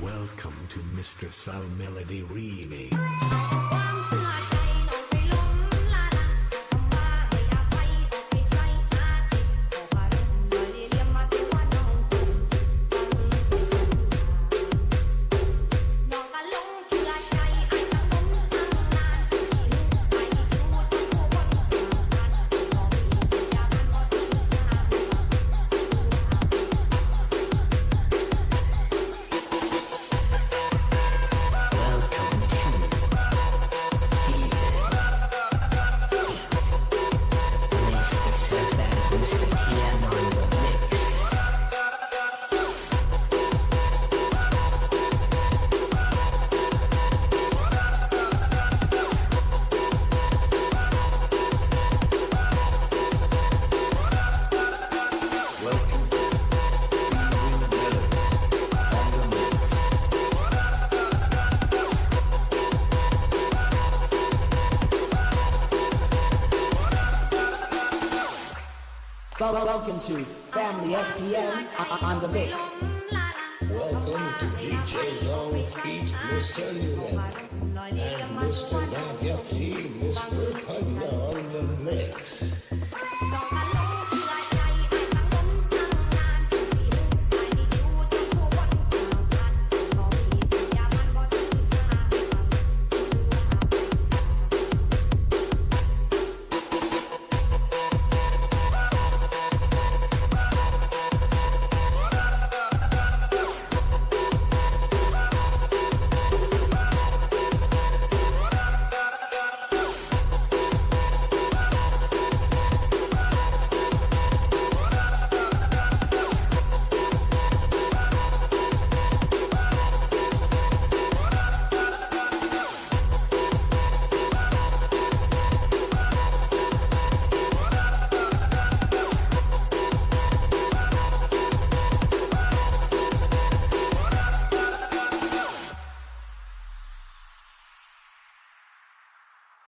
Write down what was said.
Welcome to Mr. Sal Melody Remix. Welcome to Family SPM on the big. Welcome to DJ's Zone Feet, Mr. Newman, and Mr. Nagati, Mr. Panda on the mix.